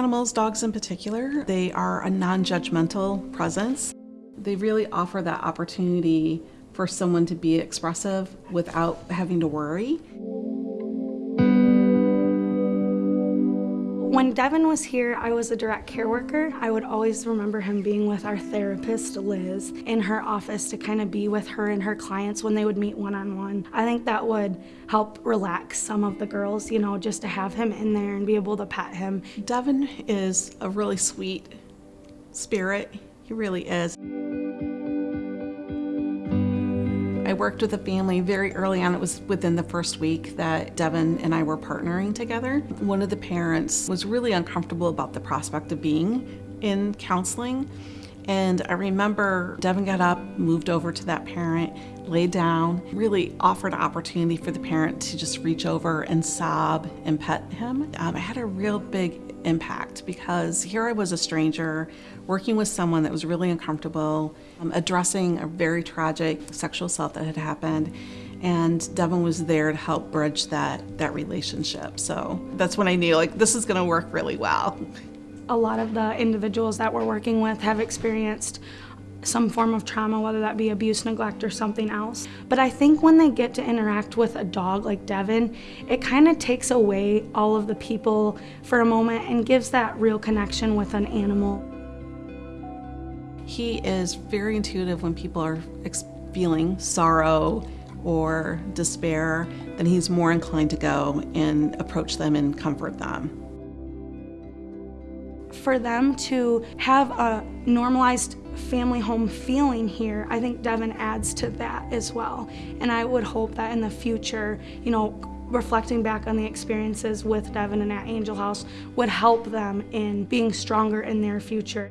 animals, dogs in particular, they are a non-judgmental presence. They really offer that opportunity for someone to be expressive without having to worry. When Devin was here, I was a direct care worker. I would always remember him being with our therapist, Liz, in her office to kind of be with her and her clients when they would meet one-on-one. -on -one. I think that would help relax some of the girls, you know, just to have him in there and be able to pet him. Devin is a really sweet spirit. He really is. I worked with a family very early on. It was within the first week that Devin and I were partnering together. One of the parents was really uncomfortable about the prospect of being in counseling. And I remember Devin got up, moved over to that parent, laid down, really offered an opportunity for the parent to just reach over and sob and pet him. Um, it had a real big impact because here I was a stranger working with someone that was really uncomfortable, um, addressing a very tragic sexual assault that had happened and Devin was there to help bridge that that relationship. So that's when I knew like this is going to work really well. A lot of the individuals that we're working with have experienced some form of trauma, whether that be abuse, neglect, or something else. But I think when they get to interact with a dog like Devin, it kind of takes away all of the people for a moment and gives that real connection with an animal. He is very intuitive when people are feeling sorrow or despair, then he's more inclined to go and approach them and comfort them for them to have a normalized family home feeling here, I think Devin adds to that as well. And I would hope that in the future, you know, reflecting back on the experiences with Devin and at Angel House would help them in being stronger in their future.